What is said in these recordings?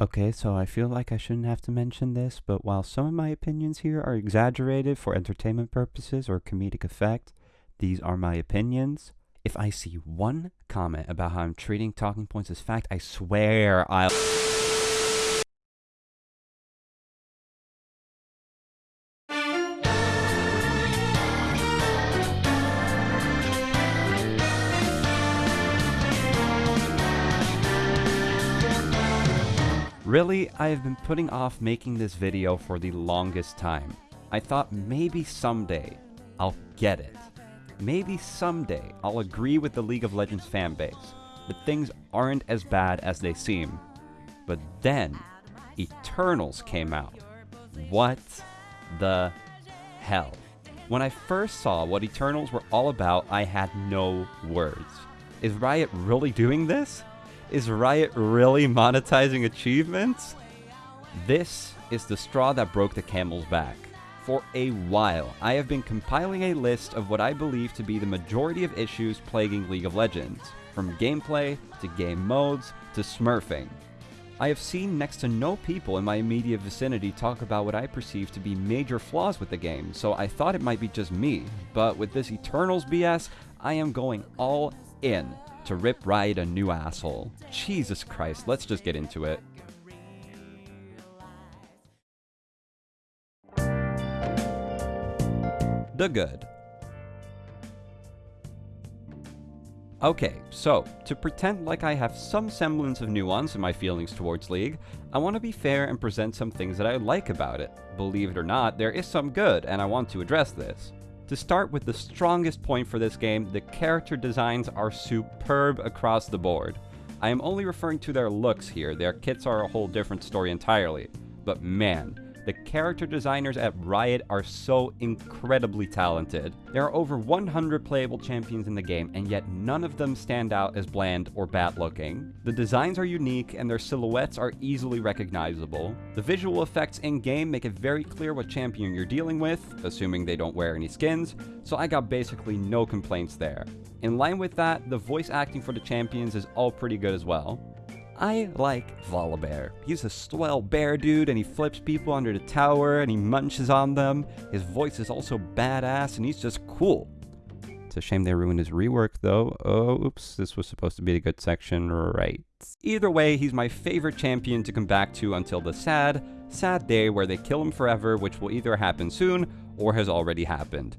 Okay, so I feel like I shouldn't have to mention this, but while some of my opinions here are exaggerated for entertainment purposes or comedic effect, these are my opinions. If I see one comment about how I'm treating talking points as fact, I swear I'll... Really, I have been putting off making this video for the longest time. I thought maybe someday I'll get it. Maybe someday I'll agree with the League of Legends fanbase that things aren't as bad as they seem. But then, Eternals came out. What the hell? When I first saw what Eternals were all about, I had no words. Is Riot really doing this? Is Riot really monetizing achievements? This is the straw that broke the camel's back. For a while, I have been compiling a list of what I believe to be the majority of issues plaguing League of Legends, from gameplay to game modes to smurfing. I have seen next to no people in my immediate vicinity talk about what I perceive to be major flaws with the game, so I thought it might be just me, but with this Eternals BS, I am going all in to rip Riot a new asshole. Jesus Christ, let's just get into it. The good. Okay, so, to pretend like I have some semblance of nuance in my feelings towards League, I want to be fair and present some things that I like about it. Believe it or not, there is some good, and I want to address this. To start with the strongest point for this game, the character designs are superb across the board. I am only referring to their looks here, their kits are a whole different story entirely. But man, the character designers at Riot are so incredibly talented. There are over 100 playable champions in the game, and yet none of them stand out as bland or bad looking. The designs are unique, and their silhouettes are easily recognizable. The visual effects in-game make it very clear what champion you're dealing with, assuming they don't wear any skins, so I got basically no complaints there. In line with that, the voice acting for the champions is all pretty good as well. I like Volibear. He's a swell bear dude and he flips people under the tower and he munches on them. His voice is also badass and he's just cool. It's a shame they ruined his rework though. Oh, oops, this was supposed to be a good section, right. Either way, he's my favorite champion to come back to until the sad, sad day where they kill him forever, which will either happen soon or has already happened.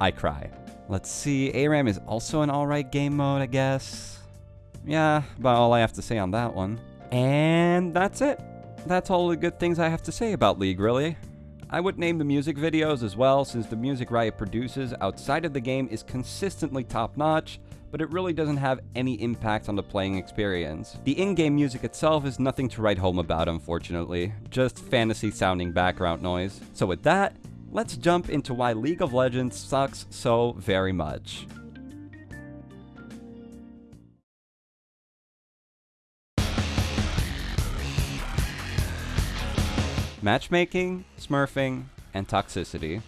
I cry. Let's see, ARAM is also an alright game mode, I guess. Yeah, about all I have to say on that one. And that's it. That's all the good things I have to say about League, really. I would name the music videos as well, since the music Riot produces outside of the game is consistently top-notch, but it really doesn't have any impact on the playing experience. The in-game music itself is nothing to write home about, unfortunately, just fantasy-sounding background noise. So with that, let's jump into why League of Legends sucks so very much. Matchmaking, smurfing, and toxicity.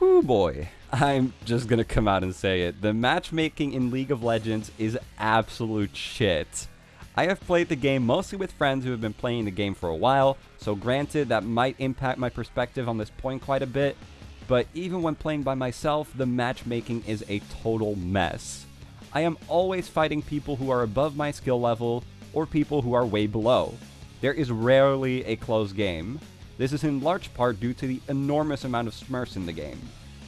Whoo boy. I'm just gonna come out and say it. The matchmaking in League of Legends is absolute shit. I have played the game mostly with friends who have been playing the game for a while, so granted that might impact my perspective on this point quite a bit, but even when playing by myself, the matchmaking is a total mess. I am always fighting people who are above my skill level, or people who are way below there is rarely a close game. This is in large part due to the enormous amount of smurfs in the game.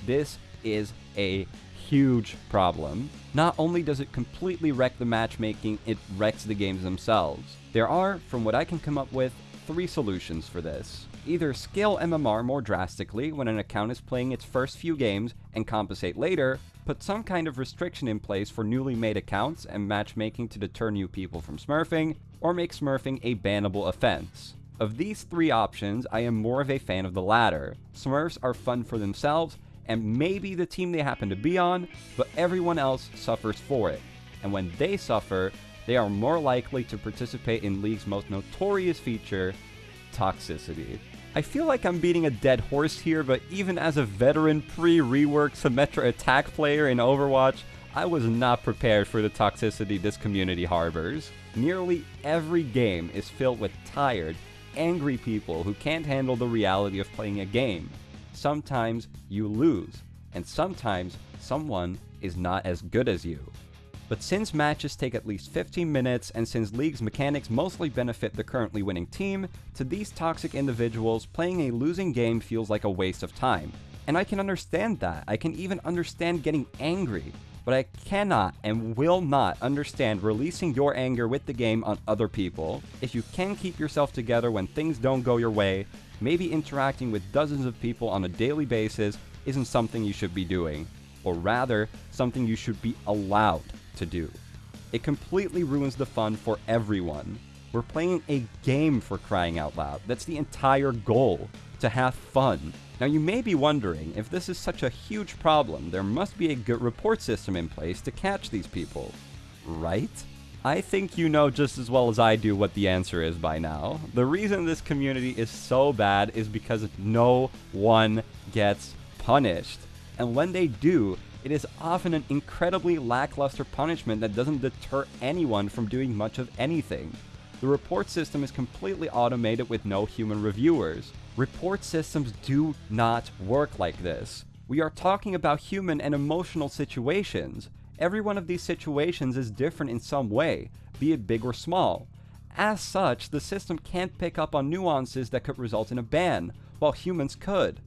This is a huge problem. Not only does it completely wreck the matchmaking, it wrecks the games themselves. There are, from what I can come up with, three solutions for this. Either scale MMR more drastically when an account is playing its first few games and compensate later, put some kind of restriction in place for newly made accounts and matchmaking to deter new people from smurfing, or make smurfing a bannable offense. Of these three options, I am more of a fan of the latter. Smurfs are fun for themselves, and maybe the team they happen to be on, but everyone else suffers for it. And when they suffer, they are more likely to participate in League's most notorious feature, toxicity. I feel like I'm beating a dead horse here, but even as a veteran pre-rework Symmetra attack player in Overwatch, I was not prepared for the toxicity this community harbors. Nearly every game is filled with tired, angry people who can't handle the reality of playing a game. Sometimes you lose, and sometimes someone is not as good as you. But since matches take at least 15 minutes, and since League's mechanics mostly benefit the currently winning team, to these toxic individuals, playing a losing game feels like a waste of time. And I can understand that. I can even understand getting angry but I cannot and will not understand releasing your anger with the game on other people. If you can keep yourself together when things don't go your way, maybe interacting with dozens of people on a daily basis isn't something you should be doing, or rather, something you should be allowed to do. It completely ruins the fun for everyone. We're playing a game for crying out loud. That's the entire goal, to have fun. Now you may be wondering, if this is such a huge problem, there must be a good report system in place to catch these people, right? I think you know just as well as I do what the answer is by now. The reason this community is so bad is because no one gets punished. And when they do, it is often an incredibly lackluster punishment that doesn't deter anyone from doing much of anything. The report system is completely automated with no human reviewers. Report systems do not work like this. We are talking about human and emotional situations. Every one of these situations is different in some way, be it big or small. As such, the system can't pick up on nuances that could result in a ban, while humans could.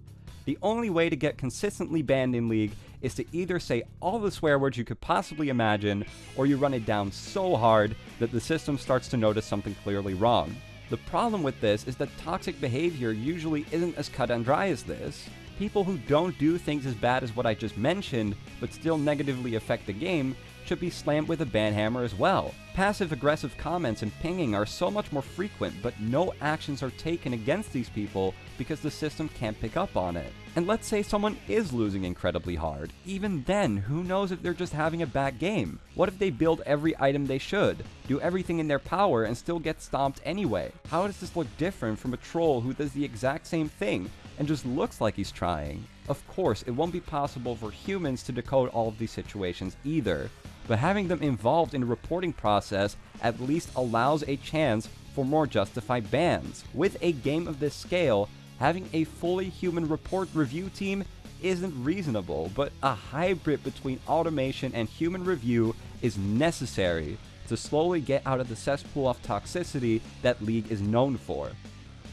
The only way to get consistently banned in League is to either say all the swear words you could possibly imagine, or you run it down so hard that the system starts to notice something clearly wrong. The problem with this is that toxic behavior usually isn't as cut and dry as this. People who don't do things as bad as what I just mentioned, but still negatively affect the game, should be slammed with a ban hammer as well. Passive aggressive comments and pinging are so much more frequent, but no actions are taken against these people because the system can't pick up on it. And let's say someone is losing incredibly hard. Even then, who knows if they're just having a bad game? What if they build every item they should, do everything in their power, and still get stomped anyway? How does this look different from a troll who does the exact same thing and just looks like he's trying? Of course, it won't be possible for humans to decode all of these situations either, but having them involved in the reporting process at least allows a chance for more justified bans. With a game of this scale, having a fully human report review team isn't reasonable, but a hybrid between automation and human review is necessary to slowly get out of the cesspool of toxicity that League is known for.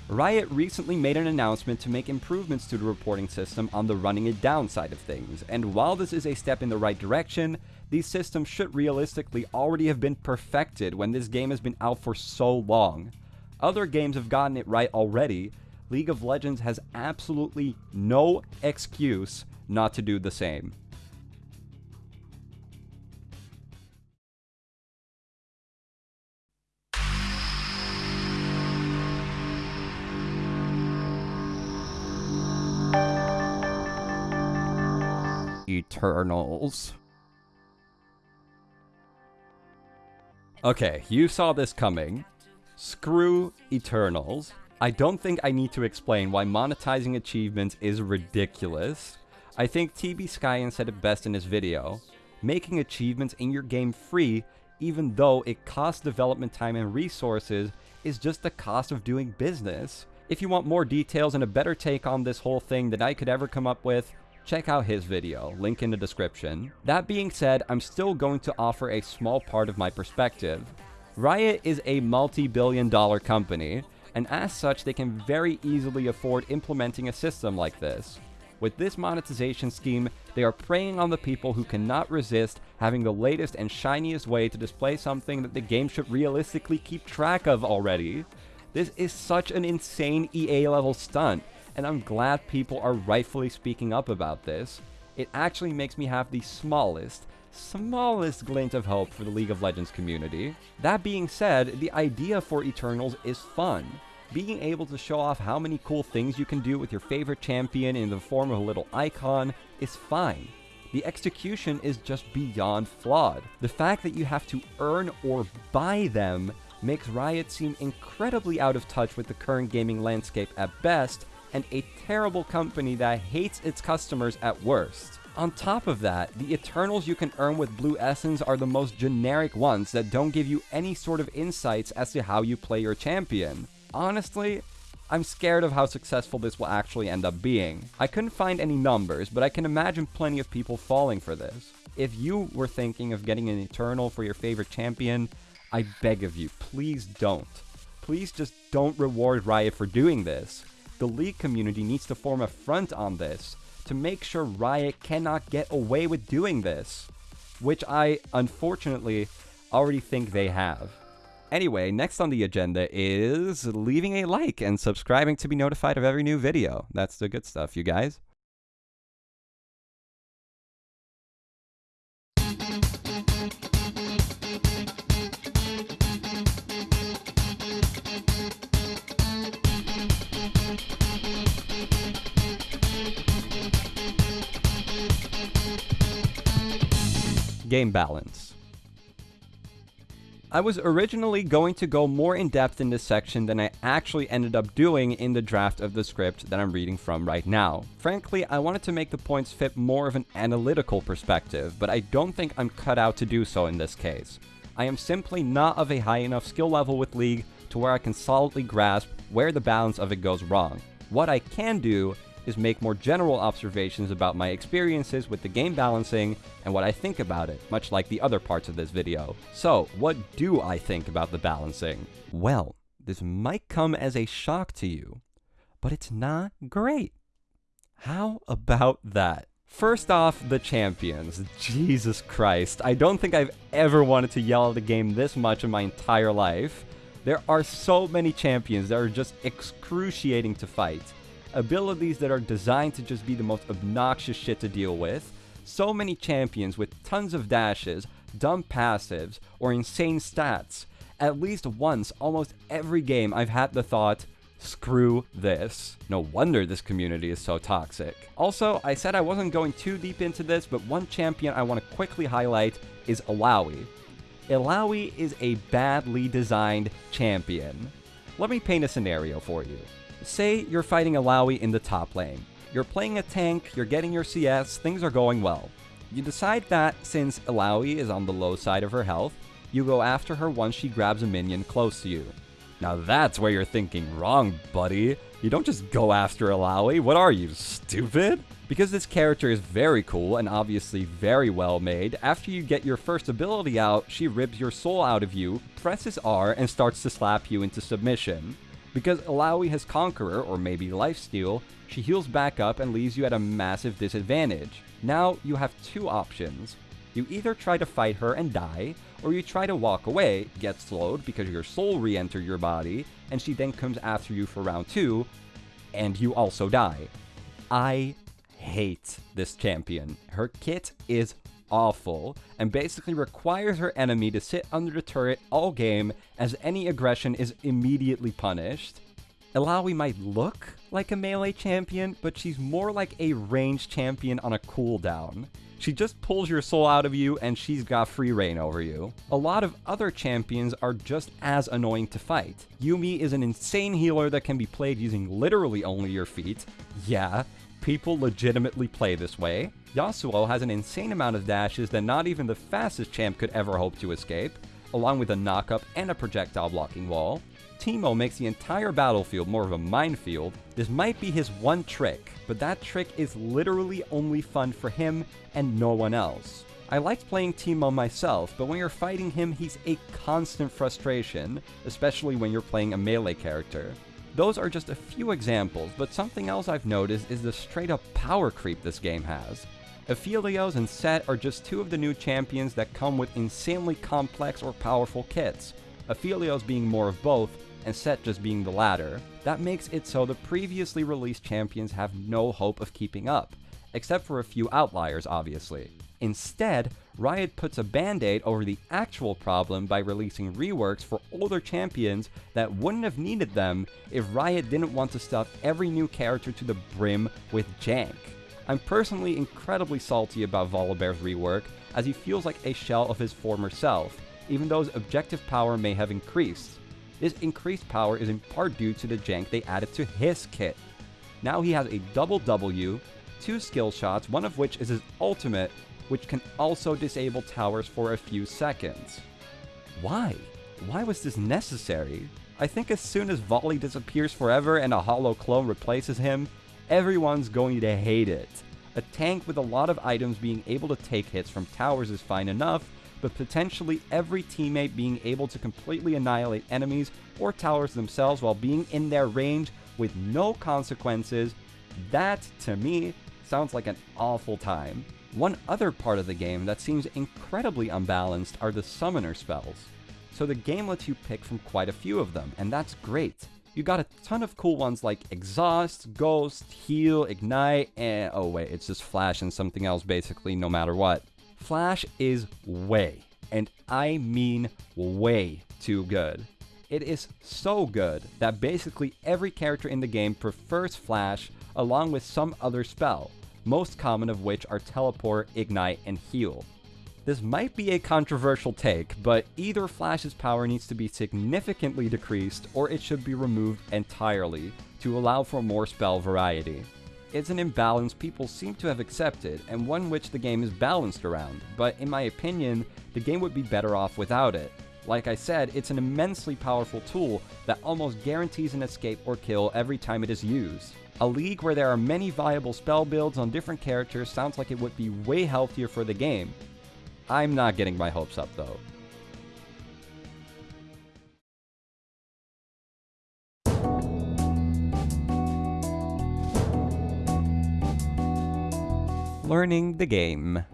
Riot recently made an announcement to make improvements to the reporting system on the running it down side of things, and while this is a step in the right direction, these systems should realistically already have been perfected when this game has been out for so long. Other games have gotten it right already, League of Legends has absolutely no excuse not to do the same. Eternals. Okay, you saw this coming. Screw Eternals. I don't think I need to explain why monetizing achievements is ridiculous. I think TB Skyen said it best in his video. Making achievements in your game free, even though it costs development time and resources, is just the cost of doing business. If you want more details and a better take on this whole thing than I could ever come up with, check out his video, link in the description. That being said, I'm still going to offer a small part of my perspective. Riot is a multi-billion dollar company, and as such they can very easily afford implementing a system like this. With this monetization scheme, they are preying on the people who cannot resist having the latest and shiniest way to display something that the game should realistically keep track of already. This is such an insane EA level stunt, and I'm glad people are rightfully speaking up about this. It actually makes me have the smallest, smallest glint of hope for the League of Legends community. That being said, the idea for Eternals is fun. Being able to show off how many cool things you can do with your favorite champion in the form of a little icon is fine. The execution is just beyond flawed. The fact that you have to earn or buy them makes Riot seem incredibly out of touch with the current gaming landscape at best, and a terrible company that hates its customers at worst. On top of that, the Eternals you can earn with Blue Essence are the most generic ones that don't give you any sort of insights as to how you play your champion. Honestly, I'm scared of how successful this will actually end up being. I couldn't find any numbers, but I can imagine plenty of people falling for this. If you were thinking of getting an Eternal for your favorite champion, I beg of you, please don't. Please just don't reward Riot for doing this. The League community needs to form a front on this to make sure Riot cannot get away with doing this, which I, unfortunately, already think they have. Anyway, next on the agenda is leaving a like and subscribing to be notified of every new video. That's the good stuff, you guys. Game balance. I was originally going to go more in depth in this section than I actually ended up doing in the draft of the script that I'm reading from right now. Frankly, I wanted to make the points fit more of an analytical perspective, but I don't think I'm cut out to do so in this case. I am simply not of a high enough skill level with League to where I can solidly grasp where the balance of it goes wrong. What I can do is make more general observations about my experiences with the game balancing and what I think about it, much like the other parts of this video. So, what do I think about the balancing? Well, this might come as a shock to you, but it's not great. How about that? First off, the champions. Jesus Christ. I don't think I've ever wanted to yell at a game this much in my entire life. There are so many champions that are just excruciating to fight abilities that are designed to just be the most obnoxious shit to deal with, so many champions with tons of dashes, dumb passives, or insane stats. At least once, almost every game, I've had the thought, screw this. No wonder this community is so toxic. Also, I said I wasn't going too deep into this, but one champion I want to quickly highlight is Illaoi. Illaoi is a badly designed champion. Let me paint a scenario for you. Say you're fighting a Illaoi in the top lane. You're playing a tank, you're getting your CS, things are going well. You decide that since Illaoi is on the low side of her health, you go after her once she grabs a minion close to you. Now that's where you're thinking wrong, buddy. You don't just go after Illaoi. What are you, stupid? Because this character is very cool and obviously very well made, after you get your first ability out, she rips your soul out of you, presses R, and starts to slap you into submission. Because Illaoi has Conqueror, or maybe Lifesteal, she heals back up and leaves you at a massive disadvantage. Now, you have two options. You either try to fight her and die, or you try to walk away, get slowed because your soul re-entered your body, and she then comes after you for round 2, and you also die. I hate this champion. Her kit is awful, and basically requires her enemy to sit under the turret all game as any aggression is immediately punished. Illaoi might look like a melee champion, but she's more like a ranged champion on a cooldown. She just pulls your soul out of you and she's got free reign over you. A lot of other champions are just as annoying to fight. Yuumi is an insane healer that can be played using literally only your feet. Yeah, people legitimately play this way. Yasuo has an insane amount of dashes that not even the fastest champ could ever hope to escape, along with a knockup and a projectile blocking wall. Teemo makes the entire battlefield more of a minefield. This might be his one trick, but that trick is literally only fun for him and no one else. I liked playing Teemo myself, but when you're fighting him, he's a constant frustration, especially when you're playing a melee character. Those are just a few examples, but something else I've noticed is the straight up power creep this game has. Aphelios and Sett are just two of the new champions that come with insanely complex or powerful kits, Aphelios being more of both, and Sett just being the latter. That makes it so the previously released champions have no hope of keeping up, except for a few outliers obviously. Instead, Riot puts a band-aid over the actual problem by releasing reworks for older champions that wouldn't have needed them if Riot didn't want to stuff every new character to the brim with jank. I'm personally incredibly salty about Volibear's rework, as he feels like a shell of his former self, even though his objective power may have increased. This increased power is in part due to the jank they added to his kit. Now he has a double W, two skill shots, one of which is his ultimate, which can also disable towers for a few seconds. Why? Why was this necessary? I think as soon as Voli disappears forever and a hollow clone replaces him, everyone's going to hate it. A tank with a lot of items being able to take hits from towers is fine enough, but potentially every teammate being able to completely annihilate enemies or towers themselves while being in their range with no consequences, that, to me, sounds like an awful time. One other part of the game that seems incredibly unbalanced are the summoner spells. So the game lets you pick from quite a few of them, and that's great. You got a ton of cool ones like Exhaust, Ghost, Heal, Ignite, and oh wait, it's just Flash and something else basically no matter what. Flash is way, and I mean way too good. It is so good that basically every character in the game prefers Flash along with some other spell, most common of which are Teleport, Ignite, and Heal. This might be a controversial take, but either Flash's power needs to be significantly decreased or it should be removed entirely to allow for more spell variety. It's an imbalance people seem to have accepted, and one which the game is balanced around, but in my opinion, the game would be better off without it. Like I said, it's an immensely powerful tool that almost guarantees an escape or kill every time it is used. A league where there are many viable spell builds on different characters sounds like it would be way healthier for the game, I'm not getting my hopes up though. Learning the game.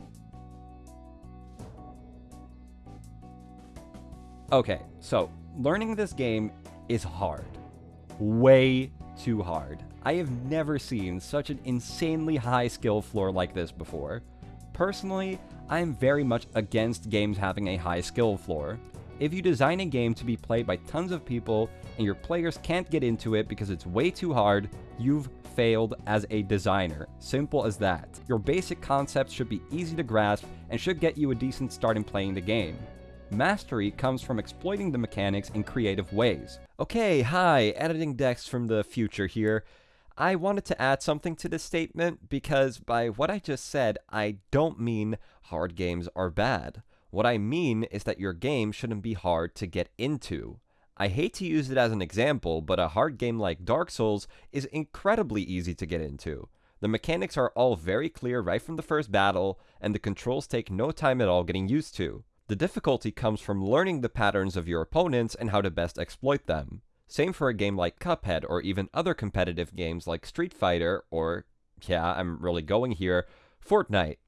Okay, so learning this game is hard. Way too hard. I have never seen such an insanely high skill floor like this before. Personally, I am very much against games having a high skill floor. If you design a game to be played by tons of people and your players can't get into it because it's way too hard, you've failed as a designer. Simple as that. Your basic concepts should be easy to grasp and should get you a decent start in playing the game. Mastery comes from exploiting the mechanics in creative ways. Okay, hi, editing Dex from the future here. I wanted to add something to this statement because by what I just said, I don't mean hard games are bad. What I mean is that your game shouldn't be hard to get into. I hate to use it as an example, but a hard game like Dark Souls is incredibly easy to get into. The mechanics are all very clear right from the first battle, and the controls take no time at all getting used to. The difficulty comes from learning the patterns of your opponents and how to best exploit them. Same for a game like Cuphead or even other competitive games like Street Fighter or, yeah, I'm really going here, Fortnite.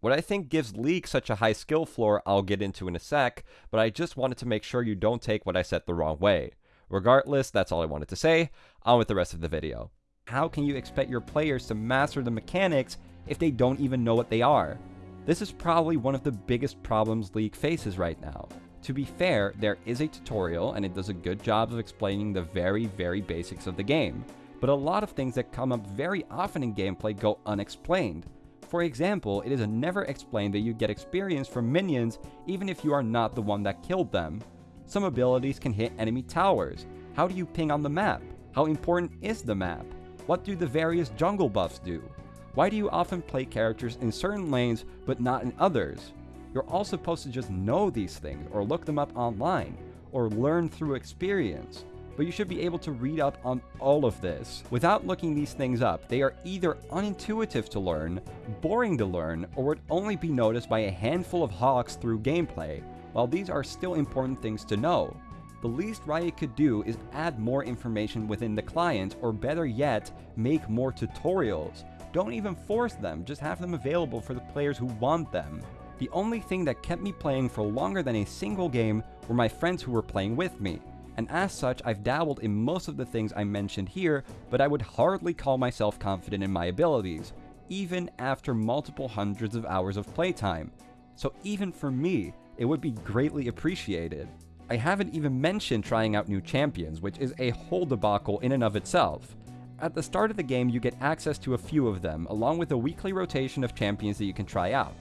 What I think gives League such a high skill floor I'll get into in a sec, but I just wanted to make sure you don't take what I said the wrong way. Regardless, that's all I wanted to say, on with the rest of the video. How can you expect your players to master the mechanics if they don't even know what they are? This is probably one of the biggest problems League faces right now. To be fair, there is a tutorial and it does a good job of explaining the very, very basics of the game, but a lot of things that come up very often in gameplay go unexplained. For example, it is never explained that you get experience from minions even if you are not the one that killed them. Some abilities can hit enemy towers. How do you ping on the map? How important is the map? What do the various jungle buffs do? Why do you often play characters in certain lanes but not in others? You're all supposed to just know these things or look them up online or learn through experience. But you should be able to read up on all of this. Without looking these things up, they are either unintuitive to learn, boring to learn, or would only be noticed by a handful of hawks through gameplay. While these are still important things to know, the least Riot could do is add more information within the client, or better yet, make more tutorials. Don't even force them, just have them available for the players who want them. The only thing that kept me playing for longer than a single game were my friends who were playing with me, and as such I've dabbled in most of the things I mentioned here, but I would hardly call myself confident in my abilities, even after multiple hundreds of hours of playtime. So even for me, it would be greatly appreciated. I haven't even mentioned trying out new champions, which is a whole debacle in and of itself. At the start of the game, you get access to a few of them, along with a weekly rotation of champions that you can try out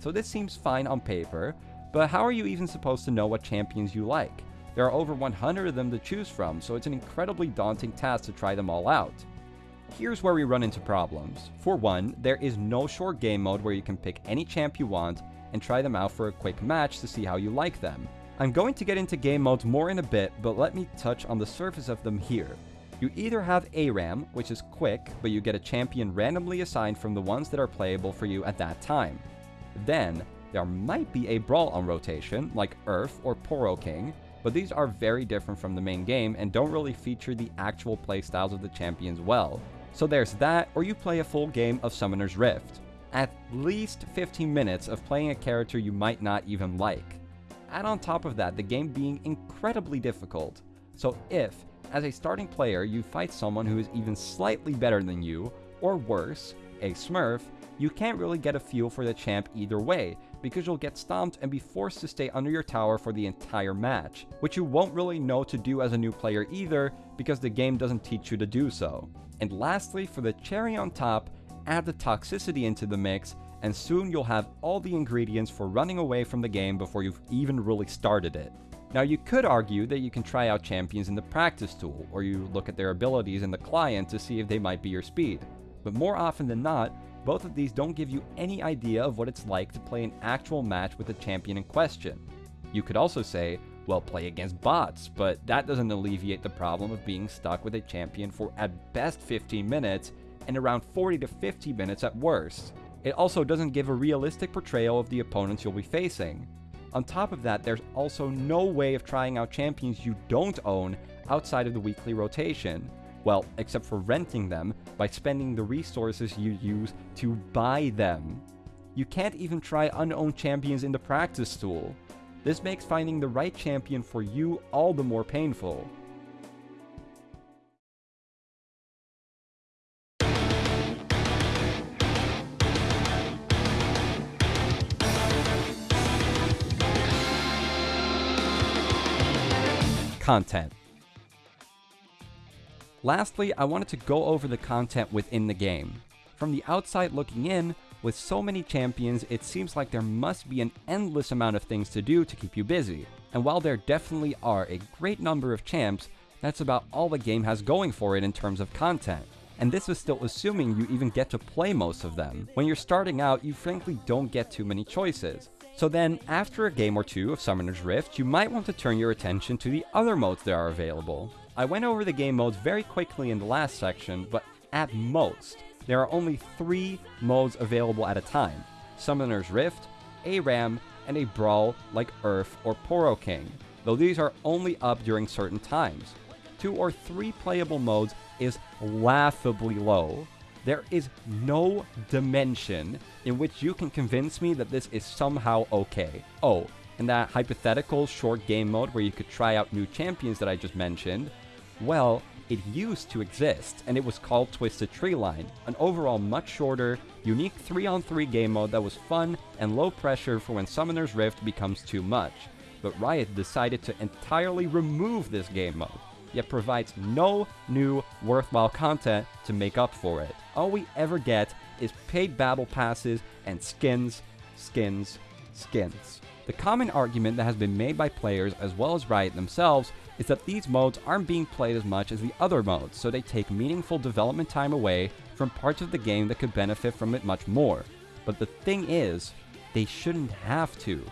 so this seems fine on paper, but how are you even supposed to know what champions you like? There are over 100 of them to choose from, so it's an incredibly daunting task to try them all out. Here's where we run into problems. For one, there is no short game mode where you can pick any champ you want and try them out for a quick match to see how you like them. I'm going to get into game modes more in a bit, but let me touch on the surface of them here. You either have ARAM, which is quick, but you get a champion randomly assigned from the ones that are playable for you at that time. Then, there might be a Brawl on rotation, like URF or Poro King, but these are very different from the main game and don't really feature the actual playstyles of the champions well. So there's that, or you play a full game of Summoner's Rift. At least 15 minutes of playing a character you might not even like. Add on top of that the game being incredibly difficult. So if, as a starting player, you fight someone who is even slightly better than you, or worse, a smurf, you can't really get a feel for the champ either way, because you'll get stomped and be forced to stay under your tower for the entire match, which you won't really know to do as a new player either, because the game doesn't teach you to do so. And lastly, for the cherry on top, add the toxicity into the mix, and soon you'll have all the ingredients for running away from the game before you've even really started it. Now you could argue that you can try out champions in the practice tool, or you look at their abilities in the client to see if they might be your speed. But more often than not, both of these don't give you any idea of what it's like to play an actual match with the champion in question. You could also say, well, play against bots, but that doesn't alleviate the problem of being stuck with a champion for at best 15 minutes and around 40 to 50 minutes at worst. It also doesn't give a realistic portrayal of the opponents you'll be facing. On top of that, there's also no way of trying out champions you don't own outside of the weekly rotation. Well, except for renting them by spending the resources you use to buy them. You can't even try unowned champions in the practice tool. This makes finding the right champion for you all the more painful. Content. Lastly, I wanted to go over the content within the game. From the outside looking in, with so many champions, it seems like there must be an endless amount of things to do to keep you busy. And while there definitely are a great number of champs, that's about all the game has going for it in terms of content. And this is still assuming you even get to play most of them. When you're starting out, you frankly don't get too many choices. So then, after a game or two of Summoner's Rift, you might want to turn your attention to the other modes that are available. I went over the game modes very quickly in the last section, but at most, there are only three modes available at a time. Summoner's Rift, ARAM, and a Brawl like URF or Poro King, though these are only up during certain times. Two or three playable modes is laughably low. There is no dimension in which you can convince me that this is somehow okay. Oh, and that hypothetical short game mode where you could try out new champions that I just mentioned, well, it used to exist, and it was called Twisted Treeline, an overall much shorter, unique 3-on-3 game mode that was fun and low pressure for when Summoner's Rift becomes too much. But Riot decided to entirely remove this game mode, yet provides no new worthwhile content to make up for it. All we ever get is paid battle passes and skins, skins, skins. The common argument that has been made by players as well as Riot themselves is that these modes aren't being played as much as the other modes, so they take meaningful development time away from parts of the game that could benefit from it much more. But the thing is, they shouldn't have to.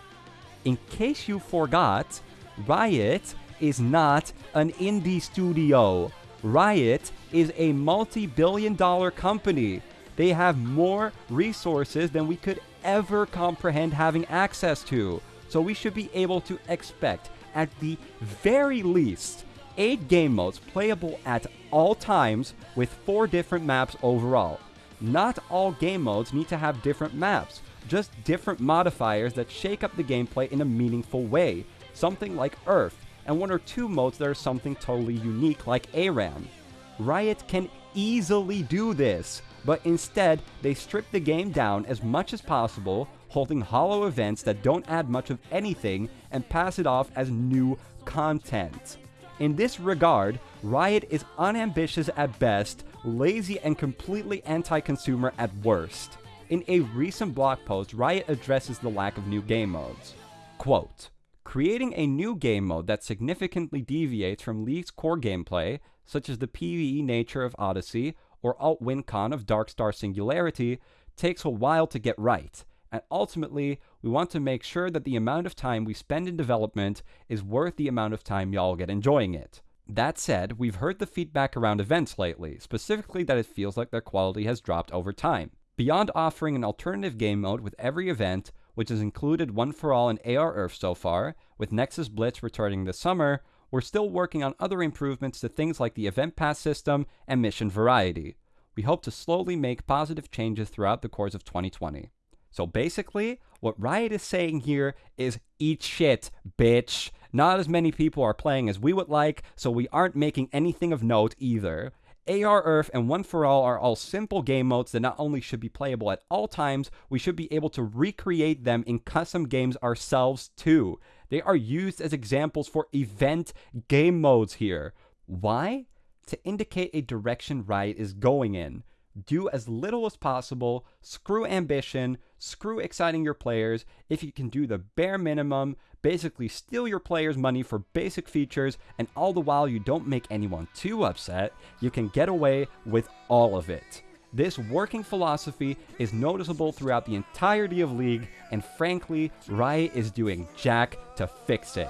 In case you forgot, Riot is not an indie studio. Riot is a multi-billion dollar company. They have more resources than we could ever comprehend having access to. So we should be able to expect, at the very least, 8 game modes playable at all times with 4 different maps overall. Not all game modes need to have different maps, just different modifiers that shake up the gameplay in a meaningful way, something like URF, and one or two modes that are something totally unique like ARAM. Riot can easily do this, but instead they strip the game down as much as possible, holding hollow events that don't add much of anything and pass it off as new content. In this regard, Riot is unambitious at best, lazy and completely anti-consumer at worst. In a recent blog post, Riot addresses the lack of new game modes. Quote, Creating a new game mode that significantly deviates from League's core gameplay, such as the PvE nature of Odyssey, or Alt WinCon of Darkstar Singularity, takes a while to get right. And ultimately, we want to make sure that the amount of time we spend in development is worth the amount of time y'all get enjoying it. That said, we've heard the feedback around events lately, specifically that it feels like their quality has dropped over time. Beyond offering an alternative game mode with every event, which has included One for All and ARURF so far, with Nexus Blitz returning this summer, we're still working on other improvements to things like the event pass system and mission variety. We hope to slowly make positive changes throughout the course of 2020. So basically, what Riot is saying here is eat shit, bitch. Not as many people are playing as we would like, so we aren't making anything of note either. ARURF and One for All are all simple game modes that not only should be playable at all times, we should be able to recreate them in custom games ourselves too. They are used as examples for event game modes here. Why? To indicate a direction Riot is going in do as little as possible, screw ambition, screw exciting your players. If you can do the bare minimum, basically steal your players' money for basic features, and all the while you don't make anyone too upset, you can get away with all of it. This working philosophy is noticeable throughout the entirety of League, and frankly, Riot is doing jack to fix it.